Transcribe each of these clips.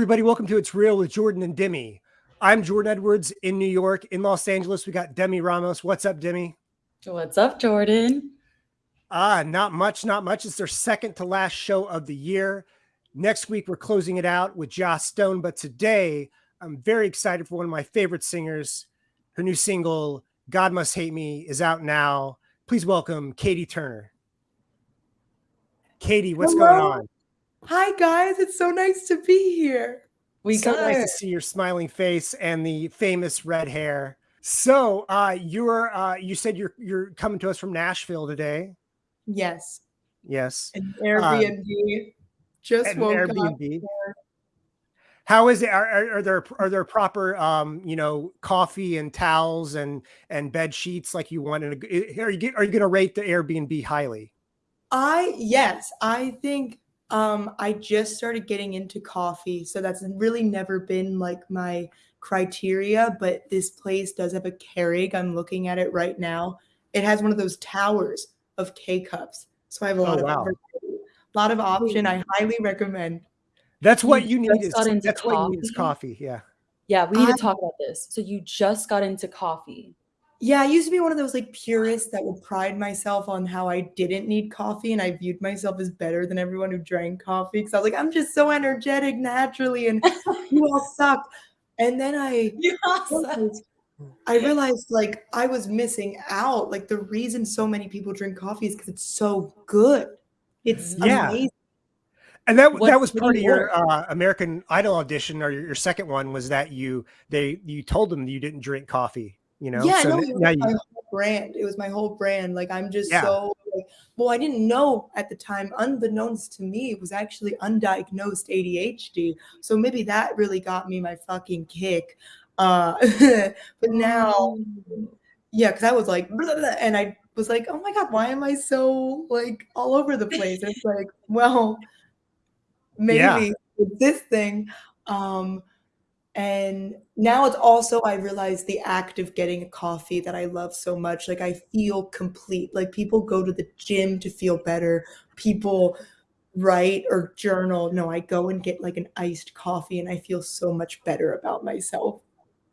Hey, everybody, welcome to It's Real with Jordan and Demi. I'm Jordan Edwards in New York. In Los Angeles, we got Demi Ramos. What's up, Demi? What's up, Jordan? Ah, not much, not much. It's their second to last show of the year. Next week, we're closing it out with Joss Stone. But today, I'm very excited for one of my favorite singers. Her new single, God Must Hate Me, is out now. Please welcome Katie Turner. Katie, what's Hello. going on? Hi guys, it's so nice to be here. We so got nice to see your smiling face and the famous red hair. So, uh, you're uh, you said you're you're coming to us from Nashville today. Yes, Yes, an Airbnb. Just At an woke up. Airbnb. How is it? Are, are, are there are there proper um you know coffee and towels and and bed sheets like you want? In a, are you are you going to rate the Airbnb highly? I yes, I think um I just started getting into coffee, so that's really never been like my criteria, but this place does have a Keurig. I'm looking at it right now. It has one of those towers of K cups. So I have a Oh, lot of wow. variety, lot of option. I highly recommend. That's what You you need. Is, that's what you need is coffee. Yeah. Yeah, we need I- to talk about this. So you just got into coffee. Yeah, I used to be one of those like purists that would pride myself on how I didn't need coffee and I viewed myself as better than everyone who drank coffee because I was like, I'm just so energetic naturally and you all suck. And then I realized, I realized like I was missing out. Like the reason so many people drink coffee is because it's so good. It's Yeah. amazing. And that What- that was part of your uh, American Idol audition, or your, your second one was that you they you told them you didn't drink coffee. You know, Yeah, so no, n- it was my you, whole brand. It was my whole brand. Like I'm just Yeah. so like, well, I didn't know at the time, unbeknownst to me, it was actually undiagnosed ADHD. So maybe that really got me my fucking kick. Uh, but now, yeah, because I was like, blah, blah, blah, and I was like, oh my god, why am I so like all over the place? It's like, well, maybe Yeah. this thing. Um, and now it's also I realize the act of getting a coffee that I love so much. Like I feel complete. Like people go to the gym to feel better. People write or journal. No, I go and get like an iced coffee and I feel so much better about myself.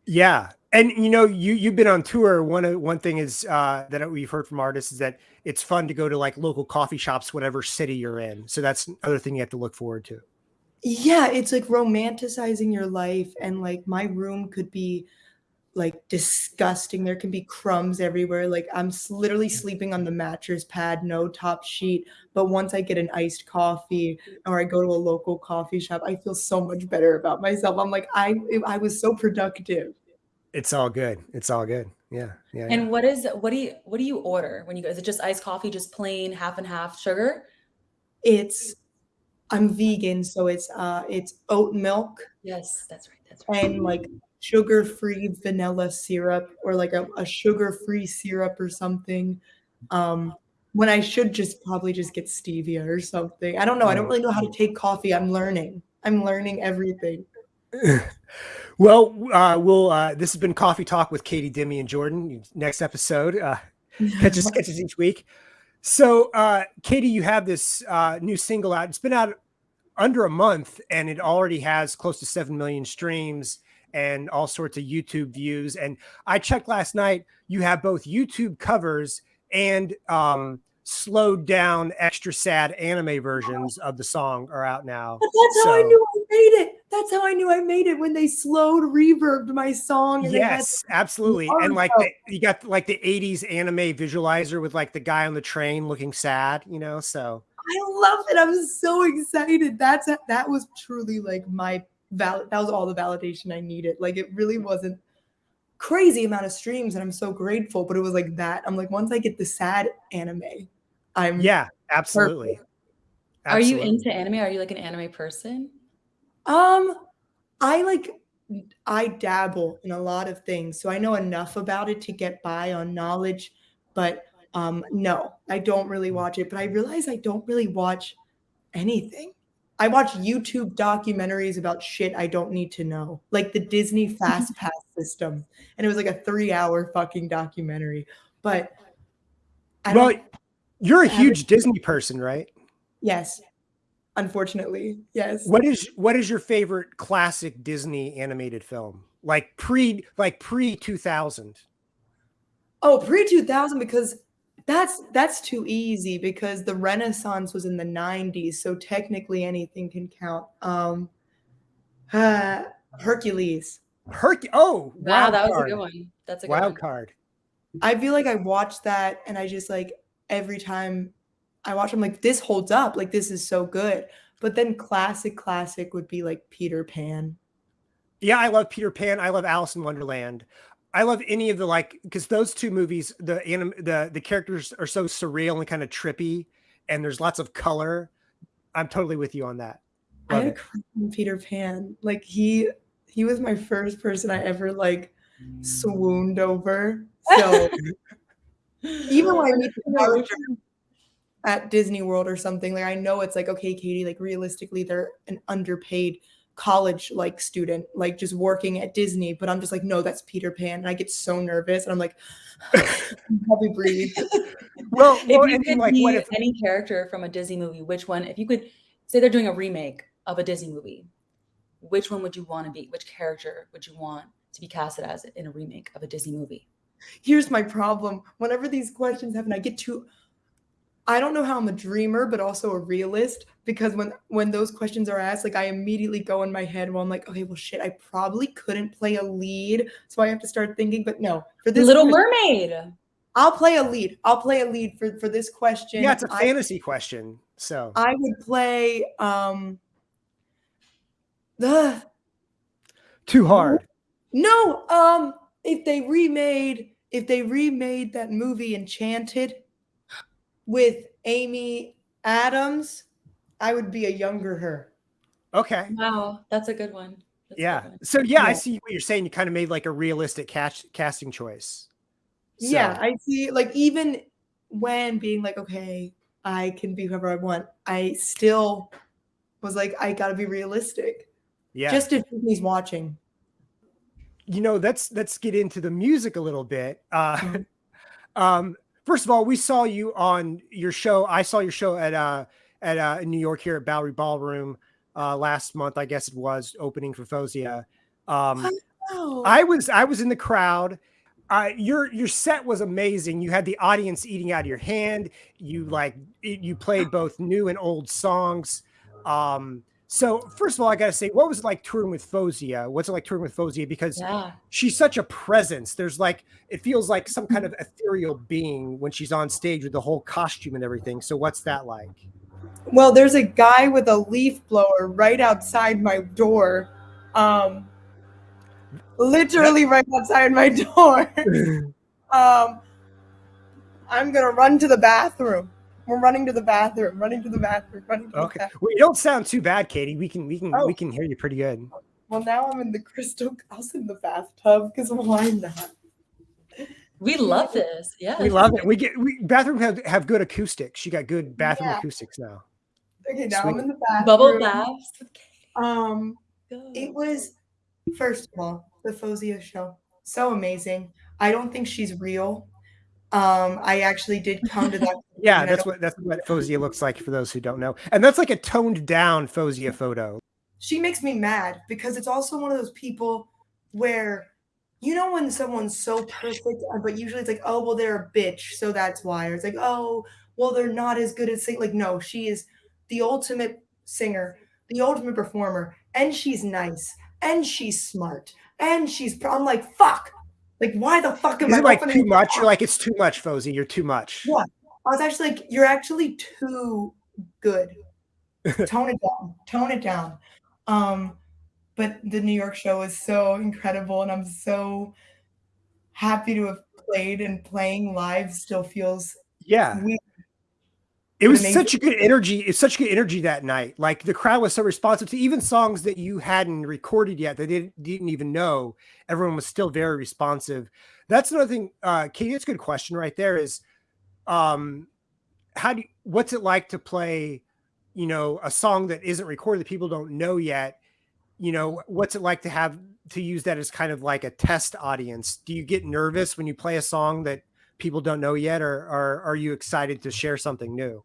yeah. And you know, you you've been on tour. One of one thing is uh, that we've heard from artists is that it's fun to go to like local coffee shops, whatever city you're in. So that's another thing you have to look forward to. Yeah, it's like romanticizing your life and like my room could be like disgusting. There can be crumbs everywhere. Like I'm literally mm. sleeping on the mattress pad, no top sheet. But once I get an iced coffee or I go to a local coffee shop, I feel so much better about myself. I'm like, I I was so productive. It's all good. It's all good. Yeah. Yeah. yeah. And what is what do you what do you order when you go? Is it just iced coffee, just plain half and half sugar? It's I'm vegan, so it's uh it's oat milk Yes, that's right. That's right. and like sugar-free vanilla syrup or like a, a sugar-free syrup or something. Um, when I should just probably just get stevia or something. I don't know. I don't really know how to take coffee. I'm learning. I'm learning everything. well, uh, we'll. Uh, this has been Coffee Talk with Katie, Demi, and Jordan. Next episode, uh, catch us, catch us each week. So, uh, Katie, you have this uh, new single out. It's been out under a month, and it already has close to seven million streams and all sorts of YouTube views. And I checked last night. You have both YouTube covers and um, slowed down, extra sad anime versions of the song are out now. But that's how I knew I made it. That's how I knew I made it when they slowed reverbed my song. And they had- Yes, absolutely. And like the, you got like the 80s anime visualizer with like the guy on the train looking sad, you know? So I love it. I'm so excited. That's that was truly like my val. That was all the validation I needed. Like it really wasn't crazy amount of streams, and I'm so grateful. But it was like that. I'm like, once I get the sad anime, I'm yeah, absolutely. Are you into anime? Are you like an anime person? Um, I like I dabble in a lot of things, so I know enough about it to get by on knowledge. But um, no, I don't really watch it. But I realize I don't really watch anything. I watch YouTube documentaries about shit I don't need to know, like the Disney Fast Pass system, and it was like a three-hour fucking documentary. But I Well, you're a huge Disney person, right? Yes, unfortunately. Yes. What is what is your favorite classic Disney animated film? Like pre like pre 2000? Oh, pre 2000 because that's that's too easy because the Renaissance was in the 90s, so technically anything can count. Um uh, Hercules. Herc oh, wow, that was card. a good one. That's a wild one. card. I feel like I watched that and I just like every time I watch I'm like this holds up. Like this is so good. But then classic classic would be like Peter Pan. Yeah, I love Peter Pan. I love Alice in Wonderland. I love any of the like because those two movies, the anim, the the characters are so surreal and kind of trippy, and there's lots of color. I'm totally with you on that. Love I had a Peter Pan. Like he he was my first person I ever like swooned over. So even when I meet the character at Disney World or something, like I know it's like, okay, Katie, like realistically, they're an underpaid college like student, like just working at Disney. But I'm just like, no, that's Peter Pan. And I get so nervous and I'm like, probably breathe. well, if well, you could like, be if- any character from a Disney movie, which one, if you could say they're doing a remake of a Disney movie, which one would you want to be? Which character would you want to be casted as in a remake of a Disney movie? Here's my problem. Whenever these questions happen, I get too I don't know how I'm a dreamer, but also a realist because when when those questions are asked, like I immediately go in my head well, I'm like, okay, well shit, I probably couldn't play a lead. So I have to start thinking, but no, for this Little question, Mermaid. I'll play a lead. I'll play a lead for, for this question. Yeah, it's a fantasy I, question. So I would play um the too hard. No, um, if they remade if they remade that movie Enchanted with Amy Adams, I would be a younger her. Okay. Wow, that's a good one. That's yeah. Good one. So yeah, yeah, I see what you're saying. You kind of made like a realistic cast casting choice. So. Yeah, I see. Like even when being like, okay, I can be whoever I want, I still was like, I got to be realistic. Yeah. Just if he's watching. You know, let's let's get into the music a little bit. Uh, mm-hmm. um, first of all, we saw you on your show. I saw your show at uh at uh, in New York here at Bowery Ballroom uh, last month. I guess it was opening for Faouzia. Um, oh. I was I was in the crowd. Uh, your your set was amazing. You had the audience eating out of your hand. You like you played both new and old songs. Um, so first of all, I gotta say, what was it like touring with Faouzia? What's it like touring with Faouzia? Because yeah. she's such a presence. There's like it feels like some kind of ethereal being when she's on stage with the whole costume and everything. So what's that like? Well, there's a guy with a leaf blower right outside my door. Um literally right outside my door. um I'm gonna run to the bathroom. We're running to the bathroom, running to the bathroom, running to okay. the bathroom. Well, you don't sound too bad, Katie. We can we can oh. we can hear you pretty good. Well, now I'm in the crystal. I was in the bathtub because why not? We love this. Yeah, we love it. We get we bathroom have, have good acoustics. She got good bathroom yeah. acoustics now. Okay, now Sweet. I'm in the bathroom. Bubble baths. Um, it was first of all the Faouzia show so amazing. I don't think she's real. Um, I actually did come to that. yeah, that's what that's what Faouzia looks like for those who don't know, and that's like a toned down Faouzia photo. She makes me mad because it's also one of those people where you know when someone's so perfect, uh, but usually it's like, oh well, they're a bitch, so that's why. Or it's like, oh well, they're not as good as singing. Like, no, she is the ultimate singer, the ultimate performer, and she's nice, and she's smart, and she's. I'm like, fuck. Like, why the fuck am Is I it like too much? You're like, it's too much, Fozy. You're too much. Yeah. I was actually like, you're actually too good. Tone it down. Tone it down. Um, but the New York show is so incredible, and I'm so happy to have played and playing live still feels yeah weird. It was such a good energy. It's such good energy that night. Like the crowd was so responsive to even songs that you hadn't recorded yet that they didn't, didn't even know. Everyone was still very responsive. That's another thing, uh, Katie. That's a good question right there. Is um, how do you, what's it like to play, you know, a song that isn't recorded that people don't know yet? You know, what's it like to have to use that as kind of like a test audience? Do you get nervous when you play a song that people don't know yet, or, or are you excited to share something new?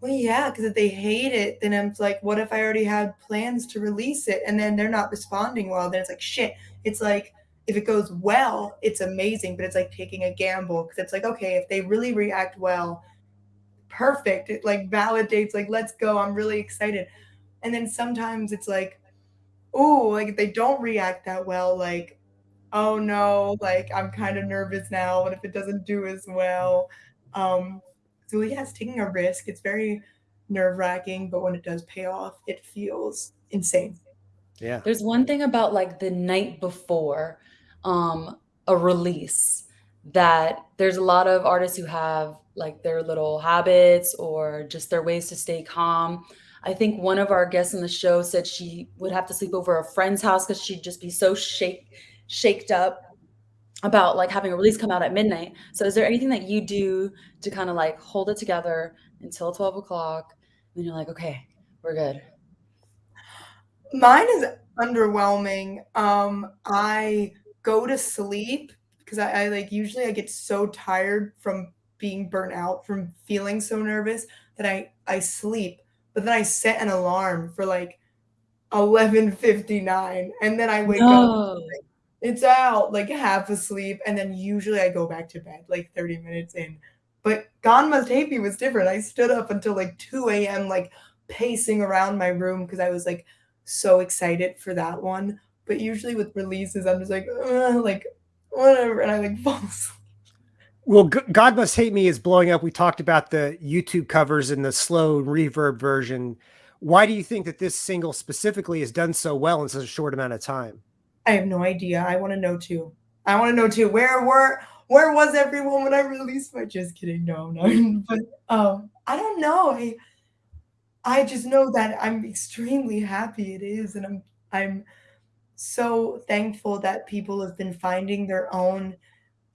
Well, yeah, because if they hate it, then I'm like, what if I already had plans to release it and then they're not responding well? Then it's like, shit. It's like, if it goes well, it's amazing, but it's like taking a gamble because it's like, okay, if they really react well, perfect. It like validates, like, let's go. I'm really excited. And then sometimes it's like, oh, like if they don't react that well, like, oh no, like I'm kind of nervous now. What if it doesn't do as well? Um, so yeah, it's taking a risk. It's very nerve wracking, but when it does pay off, it feels insane. Yeah. There's one thing about like the night before um, a release that there's a lot of artists who have like their little habits or just their ways to stay calm. I think one of our guests in the show said she would have to sleep over a friend's house because she'd just be so shake shaked up about like having a release come out at midnight. So is there anything that you do to kind of like hold it together until 12 o'clock? And you're like, okay, we're good. Mine is underwhelming. Um, I go to sleep because I, I like usually I get so tired from being burnt out from feeling so nervous that I I sleep. But then I set an alarm for like 11:59 and then I wake no. up it's out like half asleep and then usually I go back to bed like 30 minutes in. But God Must Hate Me was different. I stood up until like 2 a.m. like pacing around my room because I was like so excited for that one. But usually with releases, I'm just like, like whatever, and I like fall asleep. Well, God Must Hate Me is blowing up. We talked about the YouTube covers and the slow reverb version. Why do you think that this single specifically has done so well in such a short amount of time? I have no idea. I want to know too. I want to know too. Where were where was everyone when I released my? Just kidding. No, no. but um, I don't know. I I just know that I'm extremely happy it is, and I'm I'm so thankful that people have been finding their own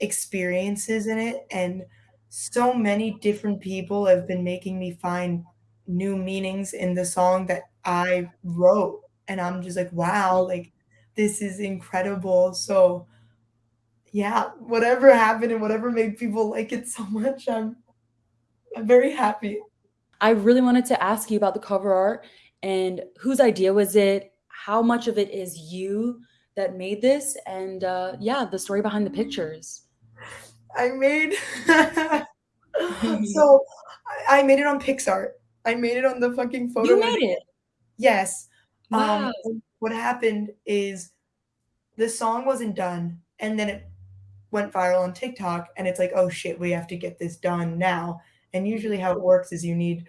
experiences in it and so many different people have been making me find new meanings in the song that I wrote and I'm just like wow like this is incredible so yeah whatever happened and whatever made people like it so much I'm I'm very happy I really wanted to ask you about the cover art and whose idea was it how much of it is you that made this and uh yeah the story behind the pictures I made so I made it on PicsArt. I made it on the fucking photo. You made it. Yes. Wow. Um, what happened is the song wasn't done, and then it went viral on TikTok, and it's like, oh shit, we have to get this done now. And usually, how it works is you need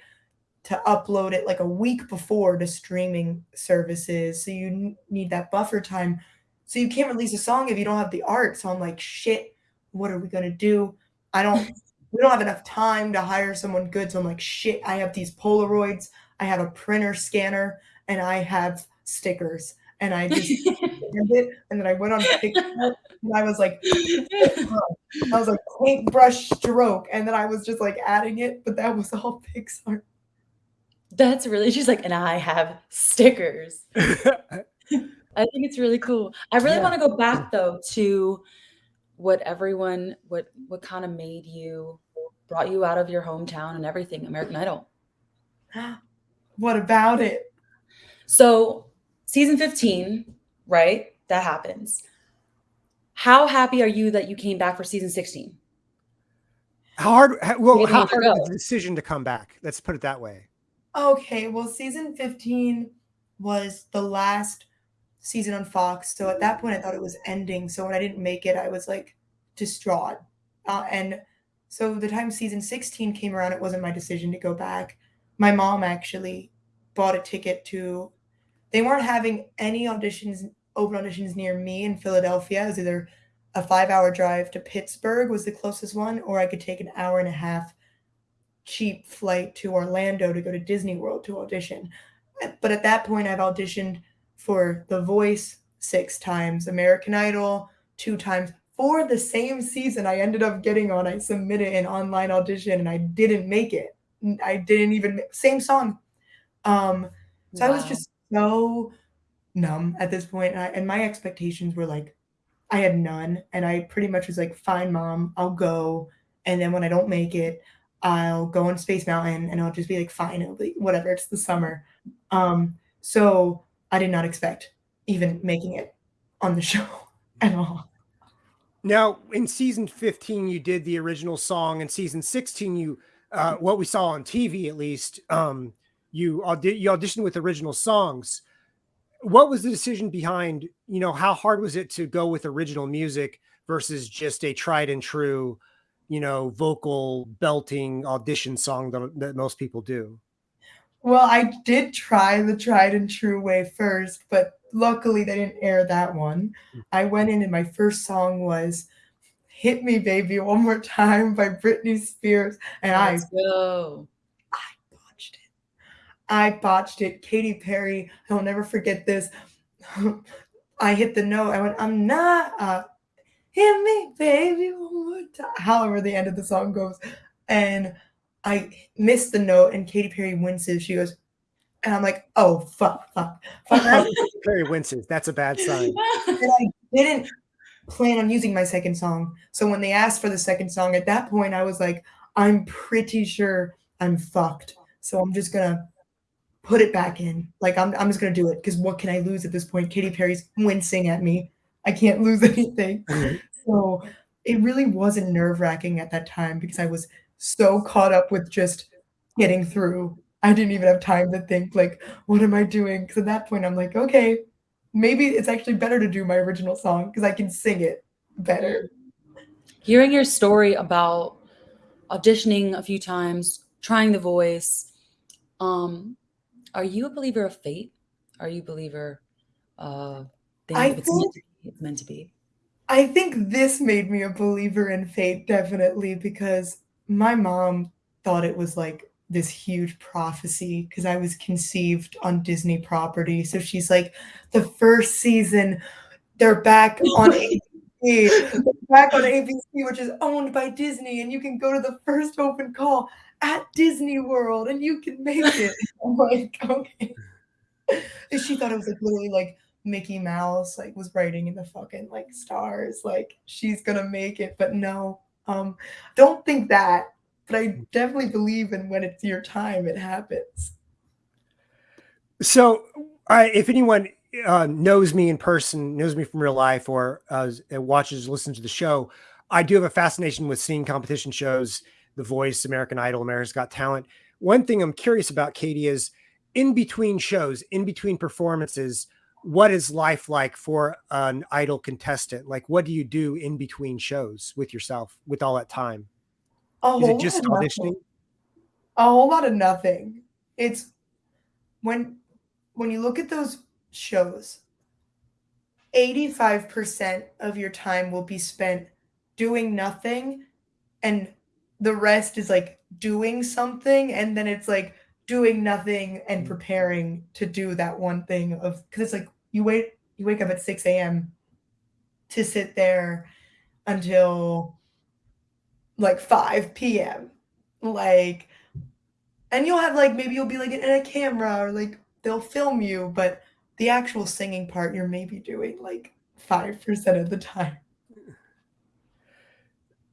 to upload it like a week before to streaming services, so you need that buffer time. So you can't release a song if you don't have the art. So I'm like, shit what are we going to do? I don't, we don't have enough time to hire someone good. So I'm like, shit, I have these Polaroids, I have a printer scanner, and I have stickers. And I just it, and then I went on TikTok and I was like, I was like paintbrush stroke, and then I was just like adding it, but that was all PicsArt. That's really she's like, and I have stickers. I think it's really cool. I really yeah. want to go back though to what everyone what what kind of made you brought you out of your hometown and everything american idol what about it so season 15 right that happens how happy are you that you came back for season 16 how hard well how hard was the decision to come back let's put it that way okay well season 15 was the last season on Fox. So at that point, I thought it was ending. So when I didn't make it, I was like distraught. Uh, and so the time season 16 came around, it wasn't my decision to go back. My mom actually bought a ticket to, they weren't having any auditions, open auditions near me in Philadelphia. It was either a five hour drive to Pittsburgh was the closest one, or I could take an hour and a half cheap flight to Orlando to go to Disney World to audition. But at that point, I've auditioned for The Voice six times, American Idol two times. For the same season, I ended up getting on. I submitted an online audition and I didn't make it. I didn't even same song. Um, so wow. I was just so numb at this point, and, I, and my expectations were like, I had none, and I pretty much was like, "Fine, mom, I'll go." And then when I don't make it, I'll go on Space Mountain and I'll just be like, fine, it'll be whatever, it's the summer. Um, so I did not expect even making it on the show at all. Now, in season 15, you did the original song. In season 16, you uh, what we saw on TV at least, um, you audi- you auditioned with original songs. What was the decision behind? You know, how hard was it to go with original music versus just a tried and true, you know, vocal belting audition song that, that most people do? Well, I did try the tried and true way first, but luckily they didn't air that one. Hmm. I went in and my first song was Hit Me Baby One More Time by Britney Spears. And Let's I go. I botched it. I. Katy Perry, I'll never forget this. I hit the note. I went, I'm not uh, hit me, baby, one more time. However, the end of the song goes. And I missed the note and Katy Perry winces. She goes, and I'm like, oh fuck, fuck, fuck. Perry winces. That's a bad sign. and I didn't plan on using my second song. So when they asked for the second song, at that point I was like, I'm pretty sure I'm fucked. So I'm just gonna put it back in. Like I'm I'm just gonna do it because what can I lose at this point? Katy Perry's wincing at me. I can't lose anything. Mm-hmm. So it really wasn't nerve wracking at that time because I was so caught up with just getting through. I didn't even have time to think like, what am I doing? Because at that point, I'm like, okay, maybe it's actually better to do my original song because I can sing it better. Hearing your story about auditioning a few times, trying the voice, um, are you a believer of fate? Are you a believer uh I think, it's, meant be, it's meant to be? I think this made me a believer in fate, definitely, because my mom thought it was like this huge prophecy because I was conceived on Disney property. So she's like, the first season, they're back on ABC, back on ABC, which is owned by Disney, and you can go to the first open call at Disney World and you can make it. I'm like, okay. And she thought it was like literally like Mickey Mouse like was writing in the fucking like stars, like she's gonna make it, but no, um, don't think that, but I definitely believe in when it's your time, it happens. So, I, if anyone uh, knows me in person, knows me from real life, or uh, watches, listens to the show, I do have a fascination with seeing competition shows, The Voice, American Idol, America's Got Talent. One thing I'm curious about, Katie, is in between shows, in between performances, what is life like for an idol contestant? Like, what do you do in between shows with yourself with all that time? A is it just auditioning? A whole lot of nothing. It's when when you look at those shows, 85% of your time will be spent doing nothing and the rest is like doing something and then it's like doing nothing and mm. preparing to do that one thing of because it's like you wait you wake up at 6 a.m to sit there until like 5 p.m like and you'll have like maybe you'll be like in a camera or like they'll film you but the actual singing part you're maybe doing like 5% of the time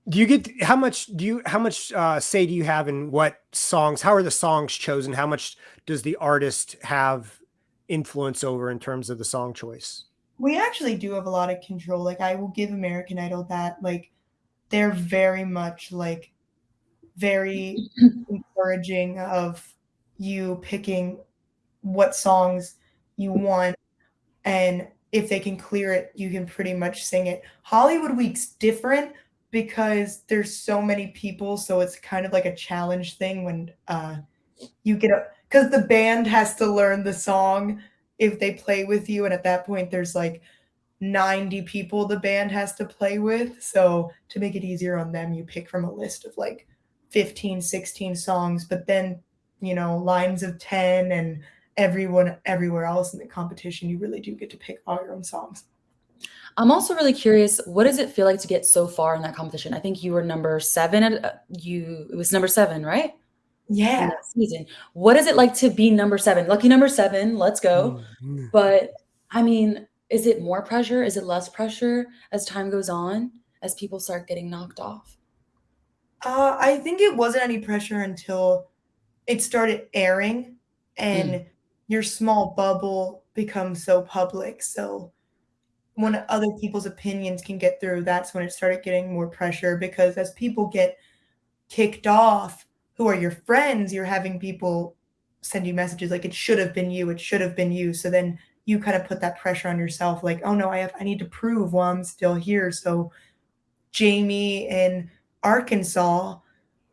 do you get how much do you how much uh, say do you have in what songs how are the songs chosen? How much does the artist have influence over in terms of the song choice? We actually do have a lot of control. Like i will give american idol that like they're very much like very encouraging of you picking what songs you want. And if they can clear it you can pretty much sing it. Hollywood week's different because there's so many people so it's kind of like a challenge thing when uh you get up because the band has to learn the song if they play with you and at that point there's like 90 people the band has to play with. So to make it easier on them you pick from a list of like 15 16 songs but then you know lines of 10 and everyone everywhere else in the competition you really do get to pick all your own songs I'm also really curious, what does it feel like to get so far in that competition? I think you were number seven. At, uh, you it was number seven, right? Yeah. season. What is it like to be number seven? Lucky number seven. Let's go. Mm-hmm. But I mean, is it more pressure? Is it less pressure as time goes on? As people start getting knocked off? Uh, I think it wasn't any pressure until it started airing and Mm. your small bubble becomes so public, so when other people's opinions can get through, that's when it started getting more pressure because as people get kicked off, who are your friends, you're having people send you messages like, "It should have been you, it should have been you," so then you kinda put that pressure on yourself like, "Oh, no, I have I need to prove while I'm still here," so Jamie in Arkansas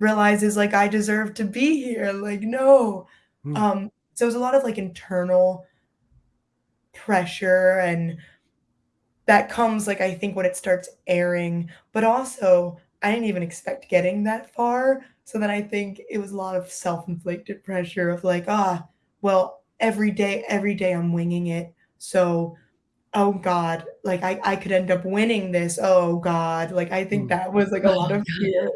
realizes, like, "I deserve to be here," like, "No." Mm. Um, so it was a lot of, like, internal pressure and that comes, like, I think when it starts airing, but also, I didn't even expect getting that far, so then I think it was a lot of self-inflicted pressure of like, "Ah, well, every day every day I'm winging it, so, oh god, like, I I could end up winning this, oh god," like, I think Mm. that was, like, a lot of fear.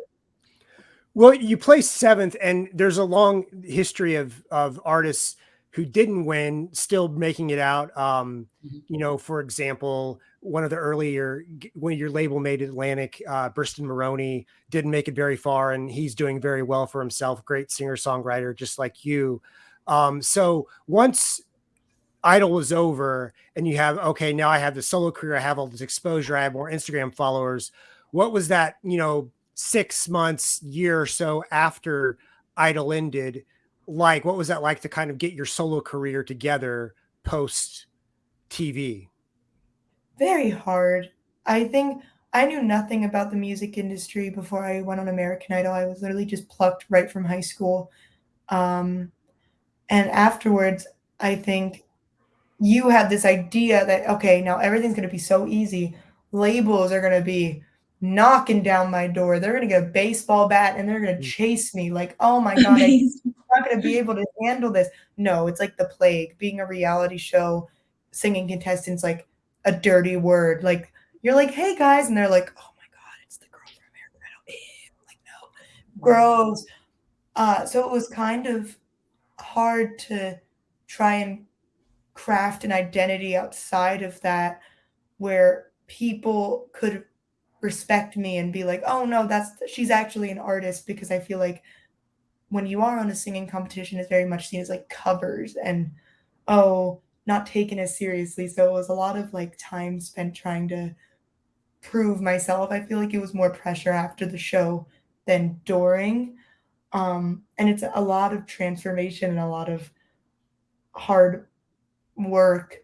Well, you placed 7th, and there's a long history of of artists who didn't win still making it out, um, Mhm. you know, for example, one of the earlier when your label made Atlantic, uh, Bristol Maroney didn't make it very far, and he's doing very well for himself, great singer-songwriter just like you. Um, so once Idol was over and you have, "Okay, now I have the solo career, I have all this exposure, I have more Instagram followers," what was that, you know, 6 months, year or so after Idol ended like? What was that like to kind of get your solo career together post TV? Very hard. I think I knew nothing about the music industry before I went on American Idol, I was literally just plucked right from high school, um, and afterwards, I think you have this idea that, "Okay, now everything's gonna be so easy, labels are gonna be knocking down my door, they're gonna get a baseball bat, and they're gonna Mm. chase me, like, oh my god, I'm not gonna be able to handle this." No, it's like the plague, being a reality show, singing contestants like a dirty word, like, you're like, "Hey, guys," and they're like, "Oh my god, it's the girl from American Idol, like, no." Gross. Uh, so it was kind of hard to try and craft an identity outside of that, where people could respect me and be like, "Oh, no, that's she's actually an artist," because I feel like when you are on a singing competition, it's very much seen as, like, covers and, oh, not taken as seriously, so it was a lot of, like, time spent trying to prove myself, I feel like it was more pressure after the show than during, um, and it's a lot of transformation and a lot of hard work,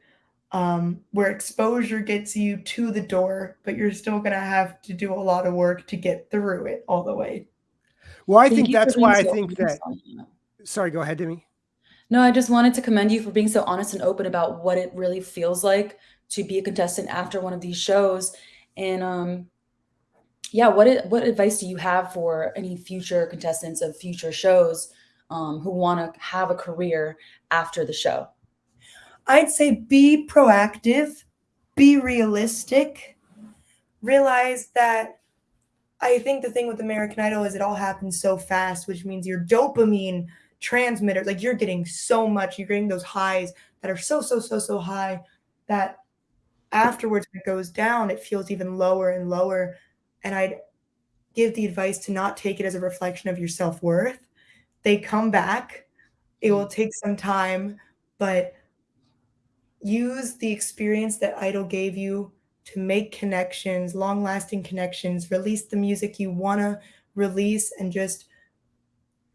um, where exposure gets you to the door, but you're still gonna have to do a lot of work to get through it all the way. Well, I Thank think that's why I think that that. Sorry, go ahead, Demi. No, I just wanted to commend you for being so honest and open about what it really feels like to be a contestant after one of these shows, and, um, yeah, what what advice do you have for any future contestants of future shows, um, who wanna have a career after the show? I'd say be proactive, be realistic, realize that I think the thing with American Idol is it all happens so fast, which means your dopamine transmitter like, you're getting so much, you're getting those highs that are so, so, so, so high that afterwards, when it goes down, it feels even lower and lower, and I'd give the advice to not take it as a reflection of your self-worth. They come back, it will take some time, but use the experience that Idol gave you to make connections, long-lasting connections, release the music you wanna release, and just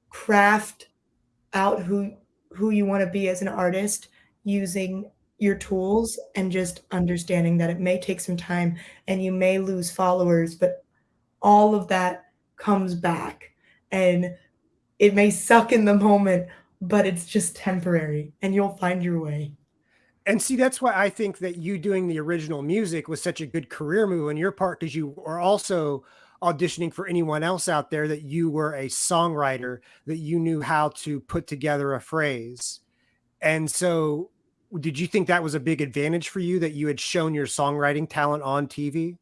craft out who who you wanna be as an artist using your tools and just understanding that it may take some time and you may lose followers, but all of that comes back, and it may suck in the moment, but it's just temporary, and you'll find your way. And see, that's why I think that you doing the original music was such a good career move on your part because you are also auditioning for anyone else out there that you were a songwriter, that you knew how to put together a phrase, and so, did you think that was a big advantage for you that you had shown your songwriting talent on TV?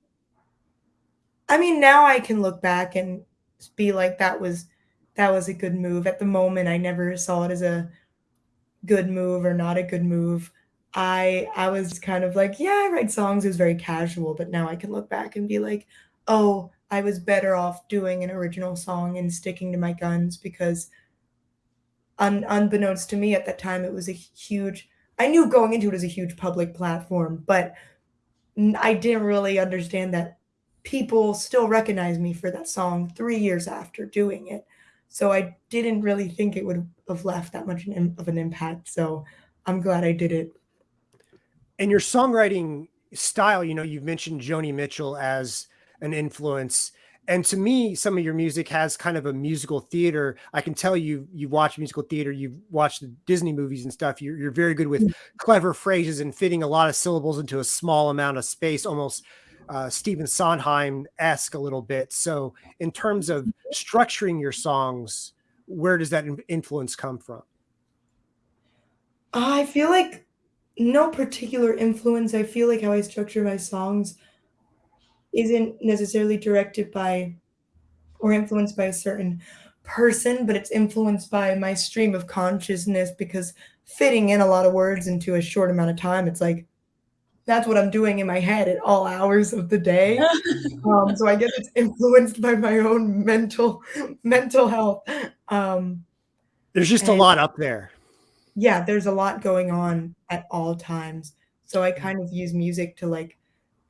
I mean, now I can look back and be like, "That was that was a good move." At the moment, I never saw it as a good move or not a good move. I I was kind of like, "Yeah, I write songs." It was very casual, but now I can look back and be like, "Oh, I was better off doing an original song and sticking to my guns because un unbeknownst to me at that time, it was a huge I knew going into it as a huge public platform, but I didn't really understand that people still recognize me for that song 3 years after doing it. So I didn't really think it would have left that much of an impact, so I'm glad I did it. And your songwriting style, you know, you've mentioned Joni Mitchell as an influence. And to me, some of your music has kind of a musical theater. I can tell you, you've watched musical theater, you've watched the Disney movies and stuff. You're, you're very good with Mm. clever phrases and fitting a lot of syllables into a small amount of space, almost uh, Stephen Sondheim-esque a little bit. So in terms of structuring your songs, where does that influence come from? I feel like no particular influence. I feel like how I structure my songs isn't necessarily directed by or influenced by a certain person, but it's influenced by my stream of consciousness because fitting in a lot of words into a short amount of time, it's like that's what I'm doing in my head at all hours of the day. Um, so I guess it's influenced by my own mental mental health. Um, There's just a lot up there. yeah, there's a lot going on at all times. So I kind of use music to like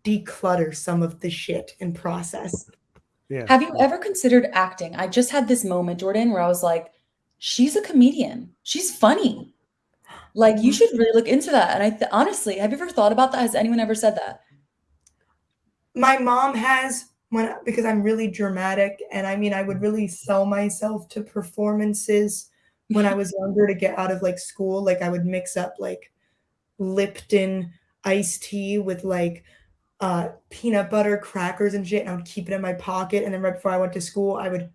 declutter some of the shit and process. Yeah. Have you ever considered acting? I just had this moment, Jordan, where I was like, she's a comedian. She's funny. Like, you should really look into that. And I th- honestly, have you ever thought about that? Has anyone ever said that? My mom has when because I'm really dramatic and I mean I would really sell myself to performances when I was younger to get out of like school. Like I would mix up like Lipton iced tea with like uh peanut butter crackers and shit and I would keep it in my pocket and then right before I went to school I would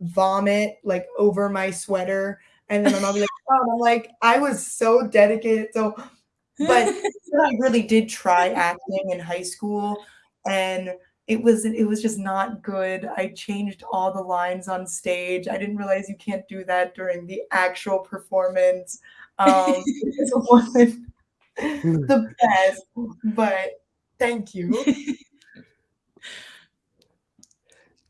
vomit like over my sweater and then my mom would be like, oh, I'm like I was so dedicated. So but I really did try acting in high school and it was it was just not good. I changed all the lines on stage. I didn't realize you can't do that during the actual performance. Um, it wasn't the best, but thank you.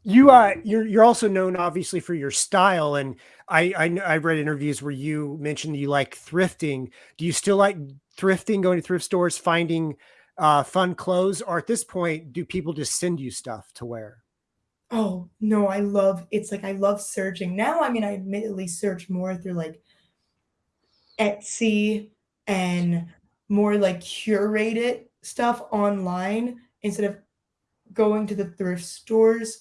You uh you're you're also known obviously for your style and I i i've read interviews where you mentioned you like thrifting. Do you still like thrifting, going to thrift stores, finding uh fun clothes or at this point do people just send you stuff to wear? Oh, no, I love it's like I love searching. Now, I mean, I admittedly search more through like Etsy and more like curated stuff online instead of going to the thrift stores.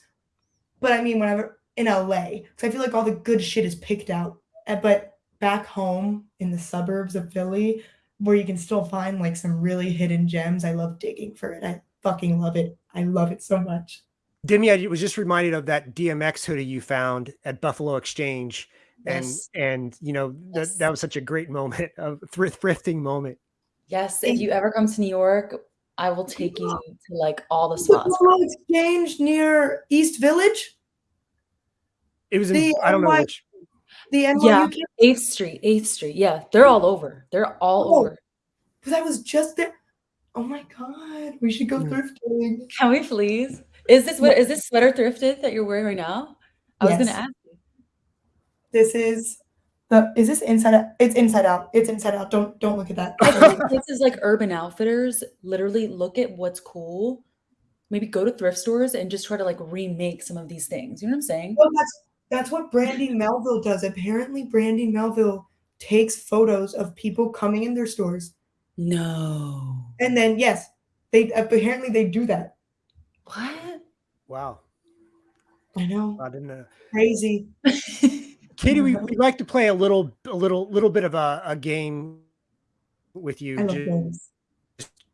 But I mean, whenever in LA, because I feel like all the good shit is picked out. Uh, But back home in the suburbs of Philly, where you can still find like some really hidden gems, I love digging for it. I fucking love it. I love it so much. Demi, I was just reminded of that DMX hoodie you found at Buffalo Exchange and Yes. and you know that Yes. that was such a great moment of thrift thrifting moment. Yes. If you ever come to New York, I will take you to like all the The spots. Buffalo Exchange near East Village, It was in The I don't know which the NYU Yeah. campus. 8th Street, 8th Street. Yeah. They're all over. They're all Oh. over. Because I was just there. Oh my god, we should go Yeah. thrifting. Can we please? Is this what is this sweater thrifted that you're wearing right now? I was gonna ask you. This is the is this inside out? It's inside out. It's inside out. Don't don't look at that. I think places like Urban Outfitters literally look at what's cool. Maybe go to thrift stores and just try to like remake some of these things. You know what I'm saying? Well, that's that's what Brandy Melville does. Apparently, Brandy Melville takes photos of people coming in their stores, No. and then yes, they apparently they do that. What? wow. I know, I didn't know. crazy. Katie, we, we'd like to play a little, a little, little bit of a, a game with you. I love ju- games.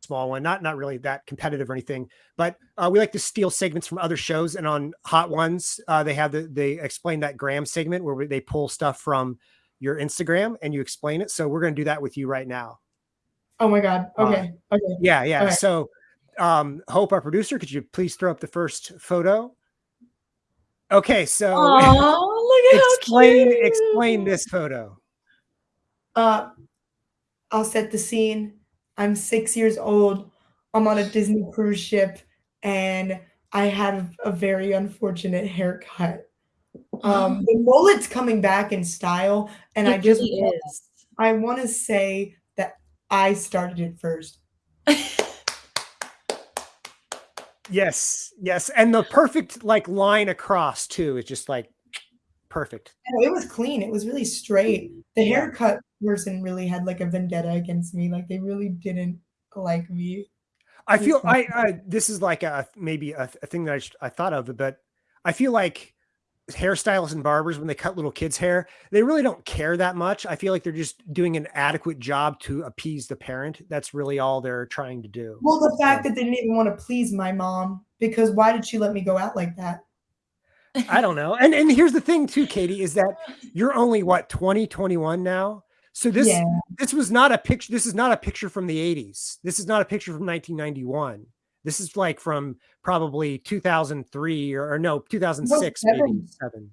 small one, not not really that competitive or anything, but uh, we like to steal segments from other shows. And on Hot Ones, uh, they have the they explain that Gram segment where they pull stuff from your Instagram and you explain it. So we're going to do that with you right now. Oh my god. Uh, Okay. Okay. Yeah, yeah. Right. So, um, Hope, our producer, could you please throw up the first photo? Okay, so look at explain how cute. explain this photo. Uh, I'll set the scene. I'm six years old. I'm on a Disney cruise ship, and I had a very unfortunate haircut. Um, the mullet's coming back in style, and It I just really is. I wanna say that I started it first. Yes, yes, and the perfect, like, line across too is just, like, perfect. No, it was clean, it was really straight. Mm-hmm. The Yeah. haircut person really had, like, a vendetta against me, like, they really didn't like me. I feel. I I this is like a maybe a, a thing that I, I thought of, but I feel like hairstylists and barbers when they cut little kids' hair, they really don't care that much. I feel like they're just doing an adequate job to appease the parent. That's really all they're trying to do. Well, the So fact that they didn't even wanna please my mom, because why did she let me go out like that? I don't know. And and here's the thing too, Katie, is that you're only what 20, 21 now. So this Yeah. this was not a picture. This is not a picture from the 80s. This is not a picture from 1991. This is like from probably 2003 or, or no, Well, 2006, maybe 7.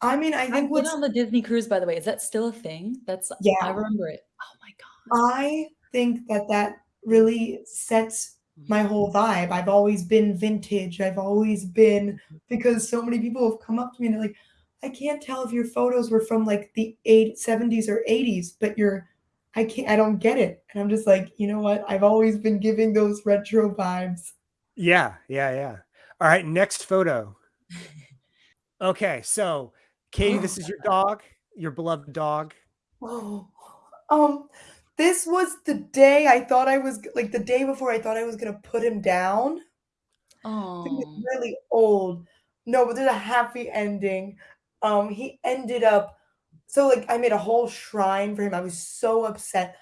I mean, I I've think been what's on the Disney cruise, by the way. Is that still a thing? That's yeah, I remember it. Oh my god. I think that that really sets my whole vibe. I've always been vintage. I've always been because so many people have come up to me and they're like, "I can't tell if your photos were from like the eight seventies or 80s, but you're I can't I don't get it." And I'm just like, "You know what? I've always been giving those retro vibes." Yeah, yeah, yeah. All right, next photo. Okay, so Katie, this is your dog, your beloved dog. Oh, um, this was the day I thought I was like the day before I thought I was gonna put him down. Oh. really old. No, but there's a happy ending. Um, he ended up so like I made a whole shrine for him. I was so upset.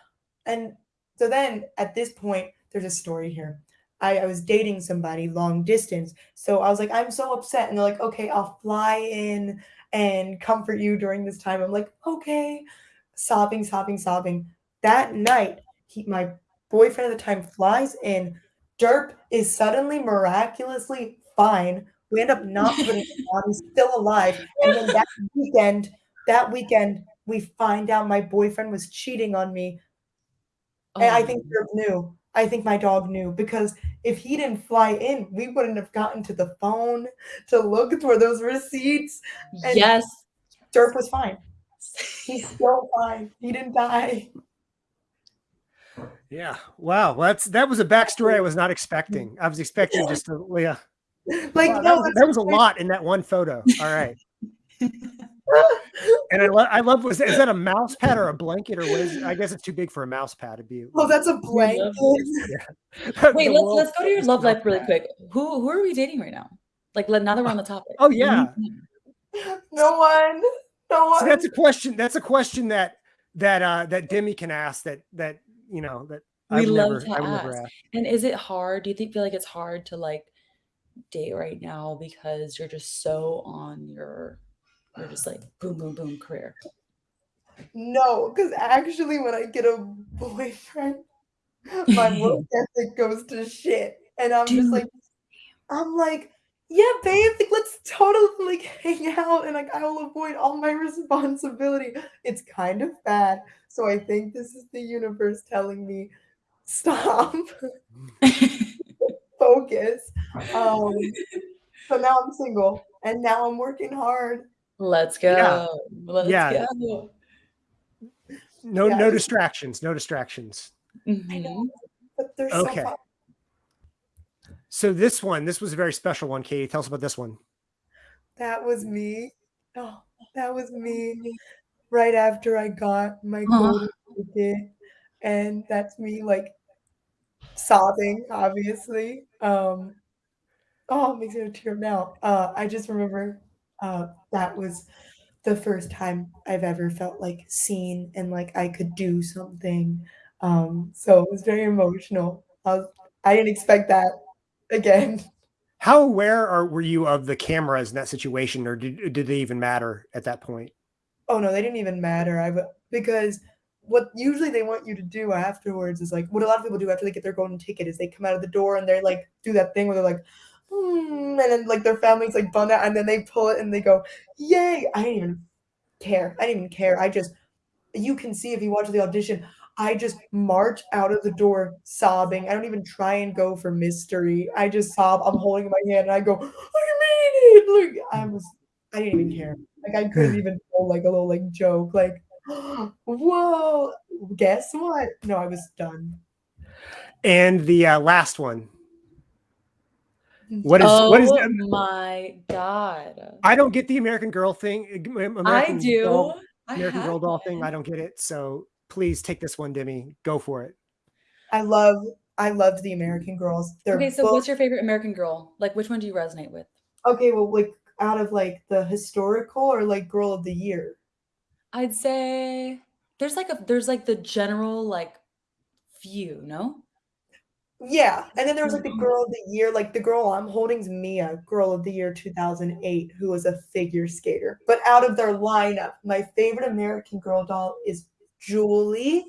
And so then at this point, there's a story here. I, I was dating somebody long distance. So I was like, I'm so upset. And they're like, okay, I'll fly in and comfort you during this time. I'm like, okay. Sobbing, sobbing, sobbing. That night, he my boyfriend at the time flies in Derp is suddenly miraculously fine. We end up not putting him on, he's still alive, and then that weekend that weekend, we find out my boyfriend was cheating on me, and I think Oh. Derp knew. I think my dog knew, because if he didn't fly in, we wouldn't have gotten to the phone to look for those receipts, and Yes. Derp was fine. He's still fine. He didn't die. Yeah. Wow. Well, that's that was a backstory I was not expecting. I was expecting just a yeah. Like, Wow, that no, was, that was a lot in that one photo. All right. And I love I love was is that a mouse pad or a blanket or what is it? I guess it's too big for a mouse pad to be. Oh, that's a blanket. love this. The Wait, let's let's go to your love life really pad. quick. Who who are we dating right now? Like let now that we're on the topic. Oh yeah. No one. No So that's a question. That's a question that that uh that Demi can ask that that you know that We I've love never to I would never ask. ask. And is it hard? Do you think feel like it's hard to like date right now because you're just so on your you're just like boom boom boom career. No, because actually, when I get a boyfriend, my work ethic goes to shit, and I'm just like, I'm like, yeah, babe, like let's totally like hang out, and like I'll avoid all my responsibility. It's kind of bad, so I think this is the universe telling me, stop, focus. Um, so now I'm single, and now I'm working hard. Let's Yeah. go. Let's Yeah. go. No Yeah, no distractions. No distractions. I know, but they're so Okay. So this one, this was a very special one, Katie. Tell us about this one. That was me. Oh, that was me right after I got my Aw. golden ticket, and that's me, like, sobbing, obviously. Um, oh, it makes me wanna tear up now. Uh, I just remember, uh, that was the first time I've ever felt, like, seen and like I could do something. Um, so it was very emotional. I was I didn't expect that again. How aware are were you of the cameras in that situation, or did did they even matter at that point? Oh, no, they didn't even matter. I because what usually they want you to do afterwards is, like what a lot of people do after they get their golden ticket is they come out of the door and they're like, do that thing where they're like, "Hmm," and then, like, their family's, like, bummed out, and then they pull it and they go, "Yay!" I didn't even care. I didn't even care. I just you can see if you watch the audition, I just march out of the door sobbing. I don't even try and go for mystery. I just sob. I'm holding my hand and I go, I mean it. Like I was, I didn't even care. Like I couldn't even pull like a little like joke. Like, whoa, guess what? No, I was done. And the uh, last one. What is oh, what is Oh my god. I don't get the American Girl thing. American I do. Girl, I American Girl doll one. thing. I don't get it. So please take this one, Demi. Go for it. I love I loved the American Girls. They're okay, so both... what's your favorite American Girl? Like which one do you resonate with? Okay, well like out of like the historical or like girl of the year? I'd say there's like a there's like the general like few, no? Yeah, and then there was like the mm-hmm. girl of the year, like the girl I'm holding is Mia, girl of the year 2008, who was a figure skater. But out of their lineup, my favorite American Girl doll is Julie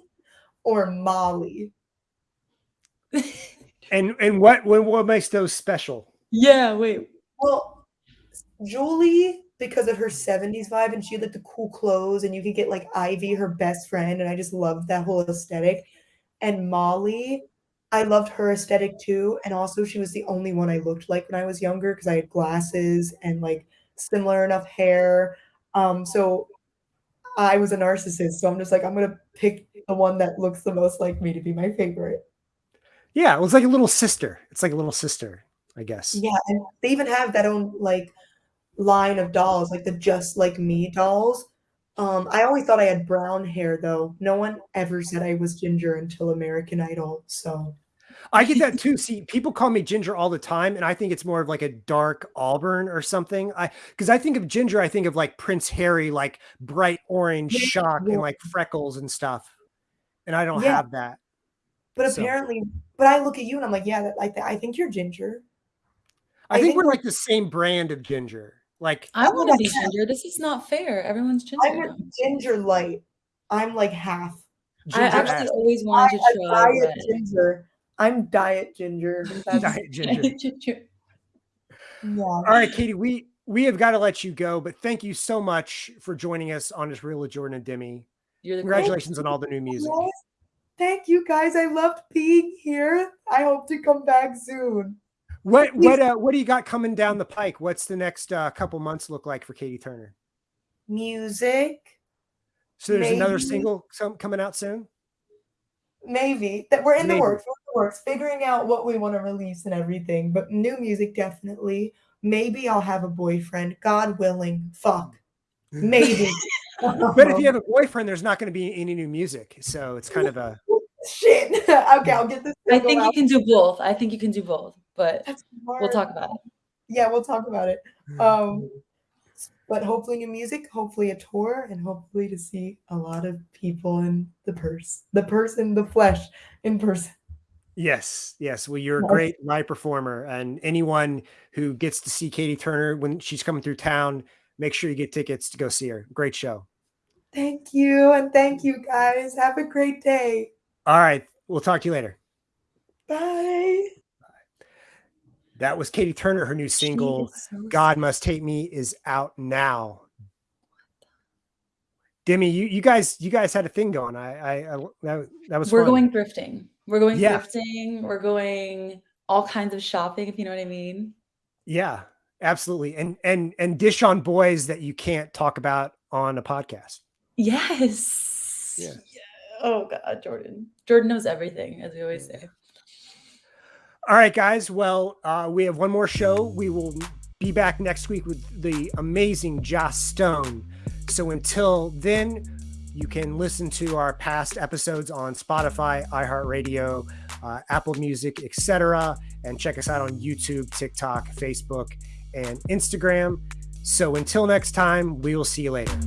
or Molly. and and what, what what makes those special? Yeah, wait. Well, Julie because of her 70s vibe and she had like the cool clothes and you could get like Ivy, her best friend, and I just loved that whole aesthetic. And Molly, I loved her aesthetic too. And also she was the only one I looked like when I was younger because I had glasses and like similar enough hair. Um, so I was a narcissist. So I'm just like, I'm gonna pick the one that looks the most like me to be my favorite. Yeah, it was like a little sister. It's like a little sister, I guess. Yeah, and they even have that own like line of dolls, like the just like me dolls. Um, I always thought I had brown hair though. No one ever said I was ginger until American Idol. So I get that too. See, people call me ginger all the time, and I think it's more of like a dark auburn or something. I because I think of ginger, I think of like Prince Harry, like bright orange shock and like freckles and stuff. And I don't yeah. have that. But so. apparently, but I look at you and I'm like, yeah, that, like I think you're ginger. I, I think, think, we're like the same brand of ginger. Like I want to be ginger. This is not fair. Everyone's ginger. I'm a ginger light. I'm like half. Ginger I actually half. always wanted I, to try diet ginger. I'm diet ginger. diet ginger. yeah. All right, Katie, we we have got to let you go, but thank you so much for joining us on this Real with Jordan and Demi. Congratulations on all the new music. Thank you guys. I loved being here. I hope to come back soon. What what uh, what do you got coming down the pike? What's the next uh, couple months look like for Katie Turner? Music. So there's maybe. another single some coming out soon. Maybe that we're in maybe. the works. We're in the works, figuring out what we want to release and everything. But new music definitely. Maybe I'll have a boyfriend. God willing. Fuck. Maybe. but if you have a boyfriend, there's not going to be any new music. So it's kind of a shit. okay, I'll get this. I think out. you can do both. I think you can do both but we'll talk about it. Yeah, we'll talk about it. Hmm. Um, but hopefully new music, hopefully a tour, and hopefully to see a lot of people in the purse, the person, the flesh in person. Yes, yes. Well, you're a great live performer, and anyone who gets to see Katie Turner when she's coming through town, make sure you get tickets to go see her. Great show. Thank you, and thank you guys. Have a great day. All right, we'll talk to you later. Bye. That was Katie Turner. Her new single, so God Must Take Me, is out now. Demi, you, you guys, you guys had a thing going. I, I, I that, that was. We're fun. going thrifting. We're going yeah. thrifting. We're going all kinds of shopping, if you know what I mean. Yeah, absolutely. And and and dish on boys that you can't talk about on a podcast. Yes. Yeah. yeah. Oh God, Jordan. Jordan knows everything, as we always say. All right, guys. Well, uh, we have one more show. We will be back next week with the amazing Joss Stone. So until then, you can listen to our past episodes on Spotify, iHeartRadio, uh, Apple Music, etc., and check us out on YouTube, TikTok, Facebook, and Instagram. So until next time, we will see you later.